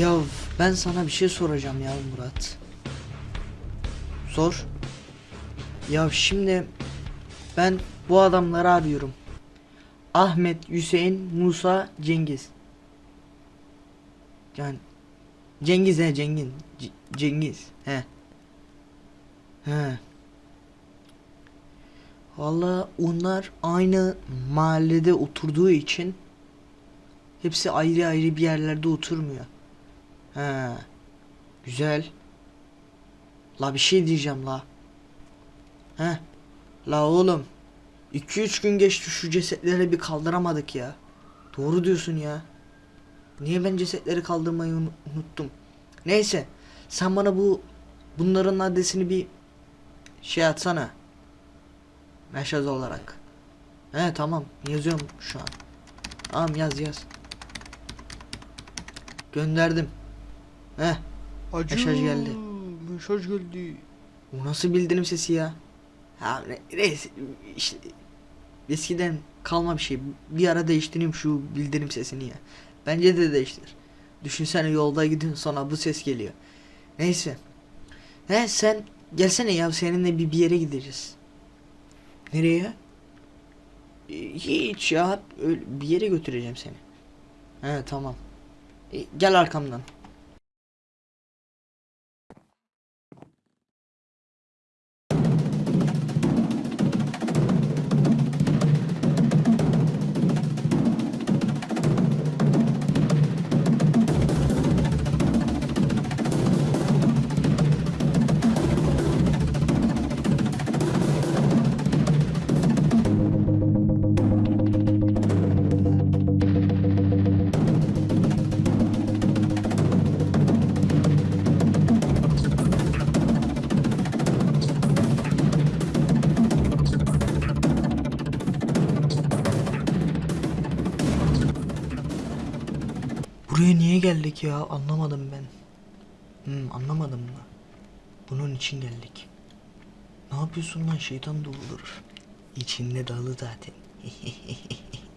Ya ben sana bir şey soracağım ya Murat. Sor. Ya şimdi ben bu adamları arıyorum. Ahmet, Hüseyin, Musa, Cengiz. Yani Cengiz he Cengiz. C- Cengiz he. He. Valla onlar aynı mahallede oturduğu için hepsi ayrı ayrı bir yerlerde oturmuyor. He. Güzel. La bir şey diyeceğim la. He. La oğlum. 2-3 gün geçti şu cesetleri bir kaldıramadık ya. Doğru diyorsun ya. Niye ben cesetleri kaldırmayı unu- unuttum. Neyse. Sen bana bu bunların adresini bir şey atsana. Mesaj olarak. He tamam yazıyorum şu an. Tamam yaz yaz. Gönderdim. He. Acı. Mesaj geldi. Mesaj geldi. Bu nasıl bildirim sesi ya? Ha ne, neyse işte eskiden kalma bir şey. Bir ara değiştireyim şu bildirim sesini ya. Bence de değiştir. Düşünsene yolda gidiyorsun sonra bu ses geliyor. Neyse. He sen gelsene ya seninle bir, bir yere gideceğiz. Nereye? E, Hiç ya öyle bir yere götüreceğim seni. He tamam. E, gel arkamdan. Buraya niye geldik ya? Anlamadım ben. Hmm, anlamadım mı? Bunun için geldik. Ne yapıyorsun lan şeytan doldurur. İçinde dalı zaten.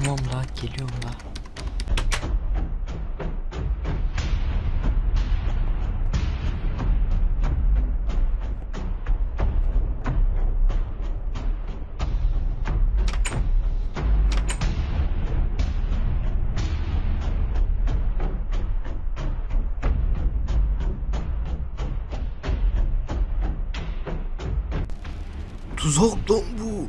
tamam la geliyorum la. Tuzak lan bu.